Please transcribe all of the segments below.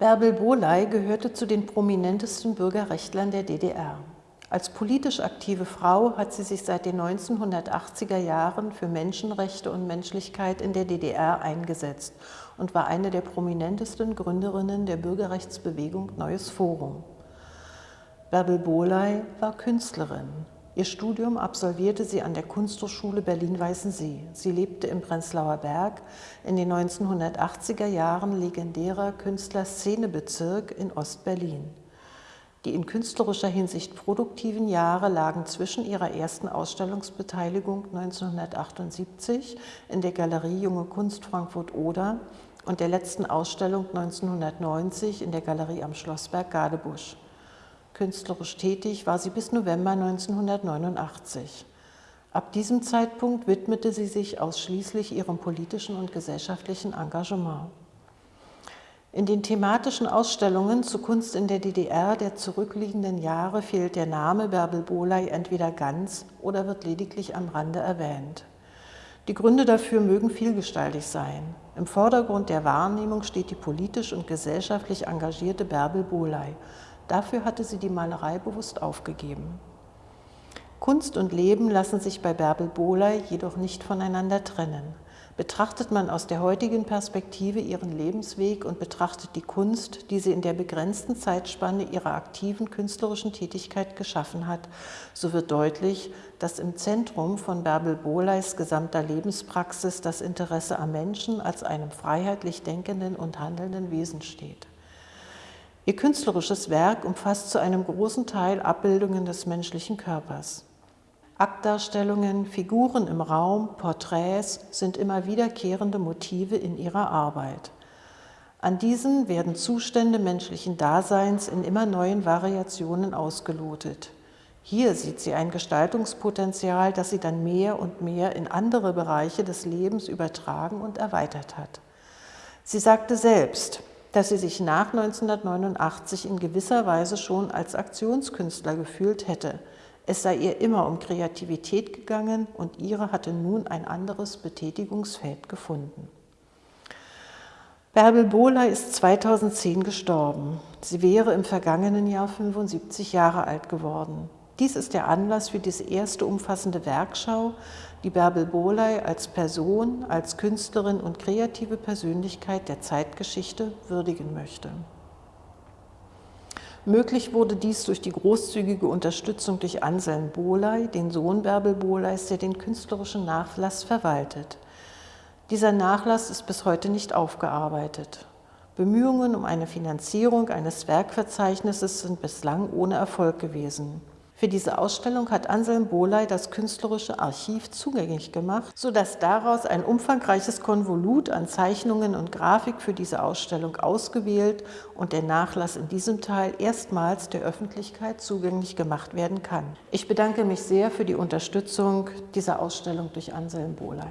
Bärbel Boley gehörte zu den prominentesten Bürgerrechtlern der DDR. Als politisch aktive Frau hat sie sich seit den 1980er Jahren für Menschenrechte und Menschlichkeit in der DDR eingesetzt und war eine der prominentesten Gründerinnen der Bürgerrechtsbewegung Neues Forum. Bärbel Boley war Künstlerin. Ihr Studium absolvierte sie an der Kunsthochschule Berlin-Weißensee. Sie lebte im Prenzlauer Berg, in den 1980er Jahren legendärer Künstlerszenebezirk in Ostberlin. Die in künstlerischer Hinsicht produktiven Jahre lagen zwischen ihrer ersten Ausstellungsbeteiligung 1978 in der Galerie Junge Kunst Frankfurt-Oder und der letzten Ausstellung 1990 in der Galerie am Schlossberg Gadebusch. Künstlerisch tätig war sie bis November 1989. Ab diesem Zeitpunkt widmete sie sich ausschließlich ihrem politischen und gesellschaftlichen Engagement. In den thematischen Ausstellungen zu Kunst in der DDR der zurückliegenden Jahre fehlt der Name Bärbel Boley entweder ganz oder wird lediglich am Rande erwähnt. Die Gründe dafür mögen vielgestaltig sein. Im Vordergrund der Wahrnehmung steht die politisch und gesellschaftlich engagierte Bärbel Boley, Dafür hatte sie die Malerei bewusst aufgegeben. Kunst und Leben lassen sich bei Bärbel Bohley jedoch nicht voneinander trennen. Betrachtet man aus der heutigen Perspektive ihren Lebensweg und betrachtet die Kunst, die sie in der begrenzten Zeitspanne ihrer aktiven künstlerischen Tätigkeit geschaffen hat, so wird deutlich, dass im Zentrum von Bärbel Bohleis gesamter Lebenspraxis das Interesse am Menschen als einem freiheitlich denkenden und handelnden Wesen steht. Ihr künstlerisches Werk umfasst zu einem großen Teil Abbildungen des menschlichen Körpers. Aktdarstellungen, Figuren im Raum, Porträts sind immer wiederkehrende Motive in ihrer Arbeit. An diesen werden Zustände menschlichen Daseins in immer neuen Variationen ausgelotet. Hier sieht sie ein Gestaltungspotenzial, das sie dann mehr und mehr in andere Bereiche des Lebens übertragen und erweitert hat. Sie sagte selbst, dass sie sich nach 1989 in gewisser Weise schon als Aktionskünstler gefühlt hätte. Es sei ihr immer um Kreativität gegangen und ihre hatte nun ein anderes Betätigungsfeld gefunden. Bärbel Bohler ist 2010 gestorben. Sie wäre im vergangenen Jahr 75 Jahre alt geworden. Dies ist der Anlass für diese erste umfassende Werkschau, die Bärbel Bohley als Person, als Künstlerin und kreative Persönlichkeit der Zeitgeschichte würdigen möchte. Möglich wurde dies durch die großzügige Unterstützung durch Anselm Bohley, den Sohn Bärbel Bohleys, der den künstlerischen Nachlass verwaltet. Dieser Nachlass ist bis heute nicht aufgearbeitet. Bemühungen um eine Finanzierung eines Werkverzeichnisses sind bislang ohne Erfolg gewesen. Für diese Ausstellung hat Anselm Bohley das künstlerische Archiv zugänglich gemacht, sodass daraus ein umfangreiches Konvolut an Zeichnungen und Grafik für diese Ausstellung ausgewählt und der Nachlass in diesem Teil erstmals der Öffentlichkeit zugänglich gemacht werden kann. Ich bedanke mich sehr für die Unterstützung dieser Ausstellung durch Anselm Bohley.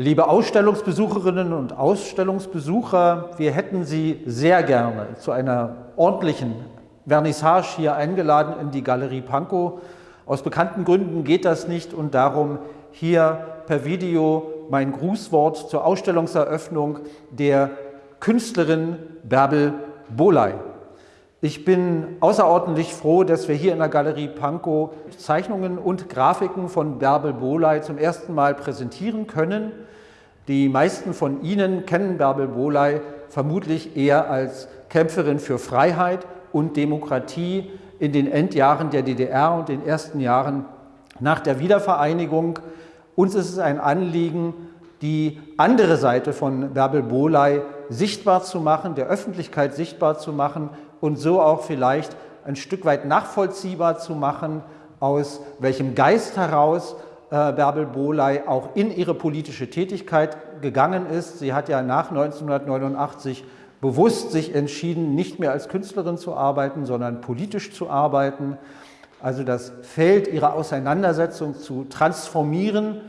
Liebe Ausstellungsbesucherinnen und Ausstellungsbesucher, wir hätten Sie sehr gerne zu einer ordentlichen Vernissage hier eingeladen in die Galerie Pankow. Aus bekannten Gründen geht das nicht und darum hier per Video mein Grußwort zur Ausstellungseröffnung der Künstlerin Bärbel Boley. Ich bin außerordentlich froh, dass wir hier in der Galerie Pankow Zeichnungen und Grafiken von Bärbel Boley zum ersten Mal präsentieren können. Die meisten von Ihnen kennen Bärbel Bohley vermutlich eher als Kämpferin für Freiheit und Demokratie in den Endjahren der DDR und den ersten Jahren nach der Wiedervereinigung. Uns ist es ein Anliegen, die andere Seite von Bärbel Bohley sichtbar zu machen, der Öffentlichkeit sichtbar zu machen und so auch vielleicht ein Stück weit nachvollziehbar zu machen, aus welchem Geist heraus Bärbel Bohley auch in ihre politische Tätigkeit gegangen ist. Sie hat ja nach 1989 bewusst sich entschieden, nicht mehr als Künstlerin zu arbeiten, sondern politisch zu arbeiten. Also das Feld ihrer Auseinandersetzung zu transformieren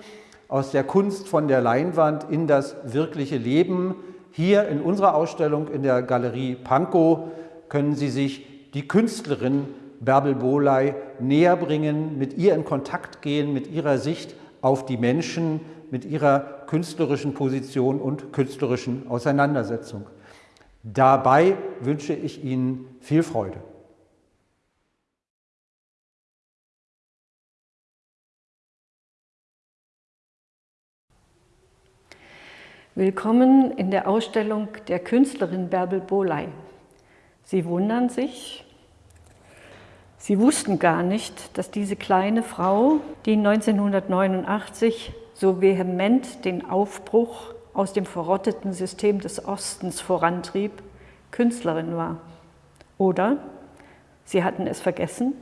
aus der Kunst von der Leinwand in das wirkliche Leben. Hier in unserer Ausstellung in der Galerie Pankow können Sie sich die Künstlerin Bärbel Bohley näher bringen, mit ihr in Kontakt gehen, mit ihrer Sicht auf die Menschen mit ihrer künstlerischen Position und künstlerischen Auseinandersetzung. Dabei wünsche ich Ihnen viel Freude. Willkommen in der Ausstellung der Künstlerin Bärbel Boley. Sie wundern sich, Sie wussten gar nicht, dass diese kleine Frau, die 1989 so vehement den Aufbruch aus dem verrotteten System des Ostens vorantrieb, Künstlerin war. Oder sie hatten es vergessen?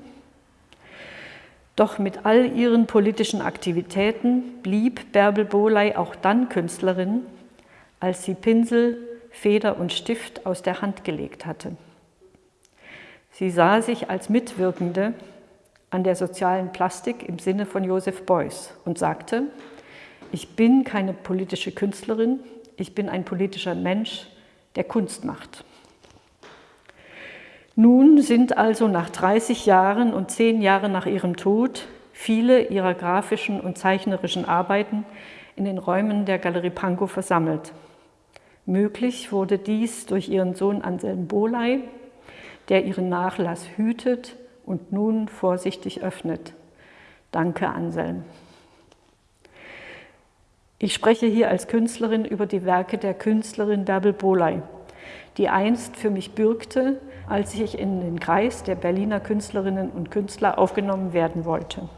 Doch mit all ihren politischen Aktivitäten blieb Bärbel Boley auch dann Künstlerin, als sie Pinsel, Feder und Stift aus der Hand gelegt hatte. Sie sah sich als Mitwirkende an der sozialen Plastik im Sinne von Joseph Beuys und sagte, ich bin keine politische Künstlerin, ich bin ein politischer Mensch, der Kunst macht. Nun sind also nach 30 Jahren und 10 Jahren nach ihrem Tod viele ihrer grafischen und zeichnerischen Arbeiten in den Räumen der Galerie Pankow versammelt. Möglich wurde dies durch ihren Sohn Anselm Boley, der ihren Nachlass hütet und nun vorsichtig öffnet. Danke, Anselm. Ich spreche hier als Künstlerin über die Werke der Künstlerin Bärbel Boley, die einst für mich bürgte, als ich in den Kreis der Berliner Künstlerinnen und Künstler aufgenommen werden wollte.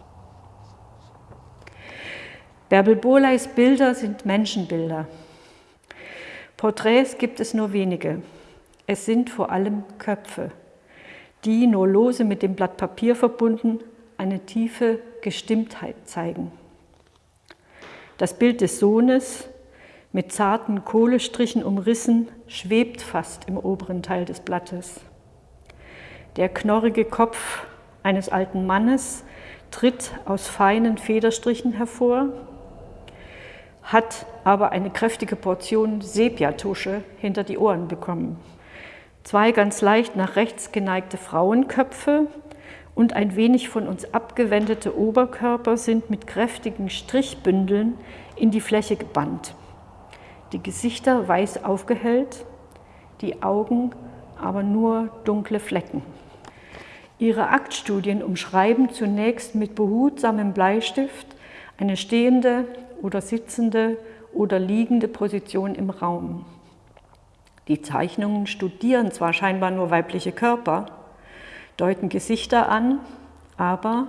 Bärbel Boleys Bilder sind Menschenbilder, Porträts gibt es nur wenige. Es sind vor allem Köpfe, die nur lose mit dem Blatt Papier verbunden eine tiefe Gestimmtheit zeigen. Das Bild des Sohnes mit zarten Kohlestrichen umrissen schwebt fast im oberen Teil des Blattes. Der knorrige Kopf eines alten Mannes tritt aus feinen Federstrichen hervor hat aber eine kräftige Portion Sepiatusche hinter die Ohren bekommen. Zwei ganz leicht nach rechts geneigte Frauenköpfe und ein wenig von uns abgewendete Oberkörper sind mit kräftigen Strichbündeln in die Fläche gebannt. Die Gesichter weiß aufgehellt, die Augen aber nur dunkle Flecken. Ihre Aktstudien umschreiben zunächst mit behutsamem Bleistift eine stehende oder sitzende oder liegende Position im Raum. Die Zeichnungen studieren zwar scheinbar nur weibliche Körper, deuten Gesichter an, aber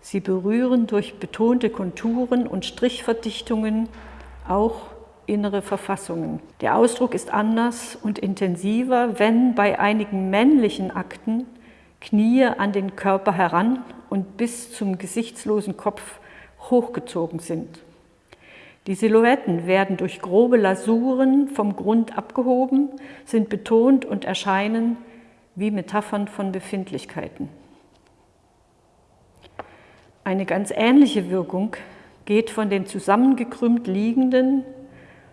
sie berühren durch betonte Konturen und Strichverdichtungen auch innere Verfassungen. Der Ausdruck ist anders und intensiver, wenn bei einigen männlichen Akten Knie an den Körper heran und bis zum gesichtslosen Kopf hochgezogen sind. Die Silhouetten werden durch grobe Lasuren vom Grund abgehoben, sind betont und erscheinen wie Metaphern von Befindlichkeiten. Eine ganz ähnliche Wirkung geht von den zusammengekrümmt liegenden,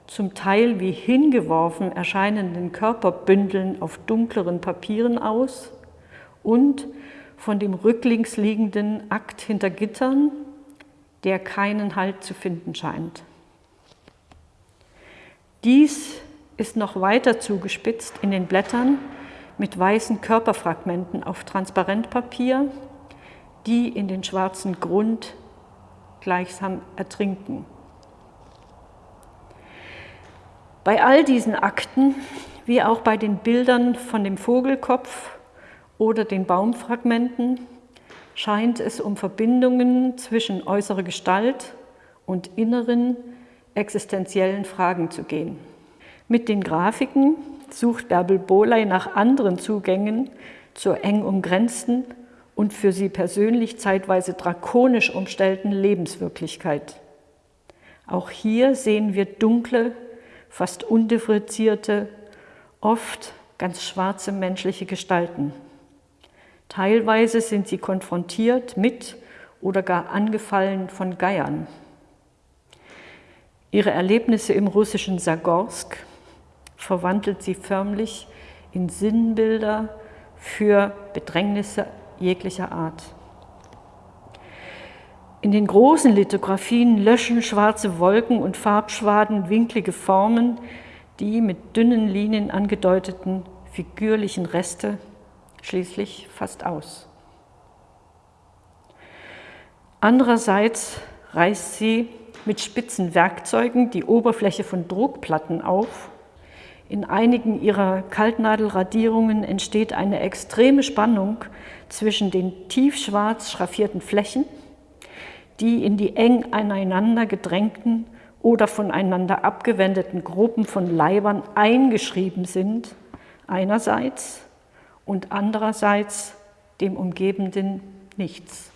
zum Teil wie hingeworfen erscheinenden Körperbündeln auf dunkleren Papieren aus und von dem rücklings liegenden Akt hinter Gittern, der keinen Halt zu finden scheint. Dies ist noch weiter zugespitzt in den Blättern mit weißen Körperfragmenten auf Transparentpapier, die in den schwarzen Grund gleichsam ertrinken. Bei all diesen Akten, wie auch bei den Bildern von dem Vogelkopf oder den Baumfragmenten, scheint es um Verbindungen zwischen äußerer Gestalt und inneren, existenziellen Fragen zu gehen. Mit den Grafiken sucht Bärbel Bohley nach anderen Zugängen zur eng umgrenzten und für sie persönlich zeitweise drakonisch umstellten Lebenswirklichkeit. Auch hier sehen wir dunkle, fast undifferenzierte, oft ganz schwarze menschliche Gestalten. Teilweise sind sie konfrontiert mit oder gar angefallen von Geiern. Ihre Erlebnisse im russischen Sagorsk verwandelt sie förmlich in Sinnbilder für Bedrängnisse jeglicher Art. In den großen Lithografien löschen schwarze Wolken und Farbschwaden winklige Formen, die mit dünnen Linien angedeuteten figürlichen Reste schließlich fast aus. Andererseits reißt sie mit spitzen Werkzeugen die Oberfläche von Druckplatten auf. In einigen ihrer Kaltnadelradierungen entsteht eine extreme Spannung zwischen den tiefschwarz schraffierten Flächen, die in die eng aneinander gedrängten oder voneinander abgewendeten Gruppen von Leibern eingeschrieben sind, einerseits und andererseits dem umgebenden Nichts.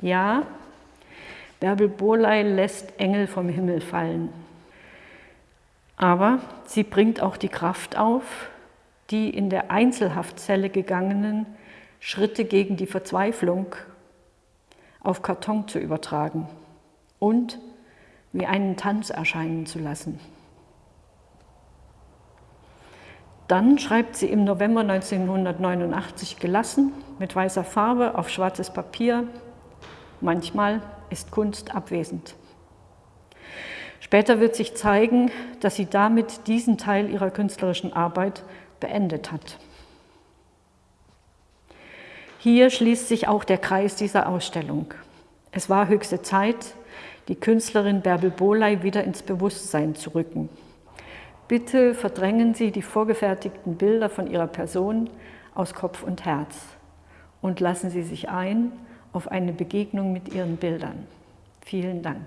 Ja, Bärbel Borley lässt Engel vom Himmel fallen. Aber sie bringt auch die Kraft auf, die in der Einzelhaftzelle gegangenen Schritte gegen die Verzweiflung auf Karton zu übertragen und wie einen Tanz erscheinen zu lassen. Dann schreibt sie im November 1989 gelassen mit weißer Farbe auf schwarzes Papier. Manchmal ist Kunst abwesend. Später wird sich zeigen, dass sie damit diesen Teil ihrer künstlerischen Arbeit beendet hat. Hier schließt sich auch der Kreis dieser Ausstellung. Es war höchste Zeit, die Künstlerin Bärbel Bohley wieder ins Bewusstsein zu rücken. Bitte verdrängen Sie die vorgefertigten Bilder von Ihrer Person aus Kopf und Herz und lassen Sie sich ein auf eine Begegnung mit Ihren Bildern. Vielen Dank.